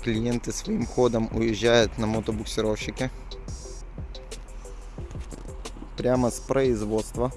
клиенты своим ходом уезжают на мотобуксировщике. Прямо с производства.